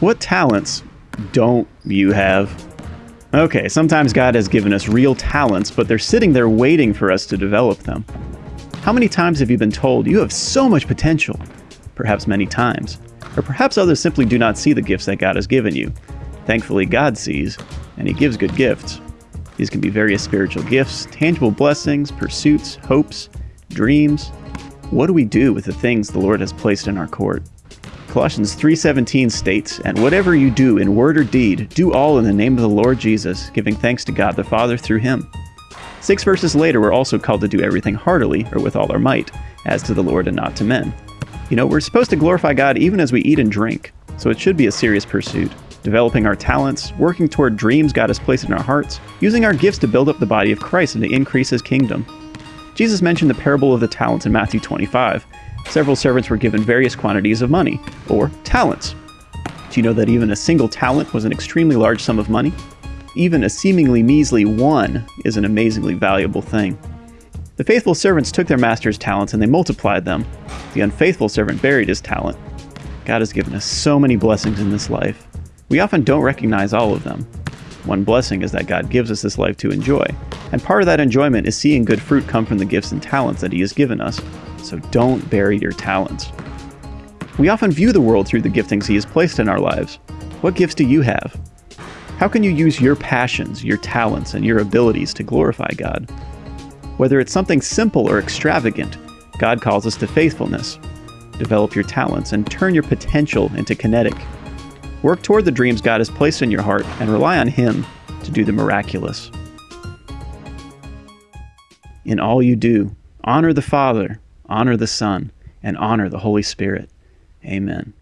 What talents don't you have? Okay, sometimes God has given us real talents, but they're sitting there waiting for us to develop them. How many times have you been told you have so much potential? Perhaps many times. Or perhaps others simply do not see the gifts that God has given you. Thankfully, God sees, and He gives good gifts. These can be various spiritual gifts, tangible blessings, pursuits, hopes, dreams. What do we do with the things the Lord has placed in our court? Colossians 3:17 states, "And whatever you do in word or deed, do all in the name of the Lord Jesus, giving thanks to God the Father through him." 6 verses later, we're also called to do everything heartily or with all our might, as to the Lord and not to men. You know, we're supposed to glorify God even as we eat and drink, so it should be a serious pursuit. Developing our talents, working toward dreams God has placed in our hearts, using our gifts to build up the body of Christ and to increase his kingdom. Jesus mentioned the parable of the talents in Matthew 25, several servants were given various quantities of money, or talents. Do you know that even a single talent was an extremely large sum of money? Even a seemingly measly one is an amazingly valuable thing. The faithful servants took their master's talents and they multiplied them. The unfaithful servant buried his talent. God has given us so many blessings in this life. We often don't recognize all of them. One blessing is that God gives us this life to enjoy, and part of that enjoyment is seeing good fruit come from the gifts and talents that He has given us so don't bury your talents. We often view the world through the giftings He has placed in our lives. What gifts do you have? How can you use your passions, your talents, and your abilities to glorify God? Whether it's something simple or extravagant, God calls us to faithfulness. Develop your talents and turn your potential into kinetic. Work toward the dreams God has placed in your heart and rely on Him to do the miraculous. In all you do, honor the Father honor the Son, and honor the Holy Spirit. Amen.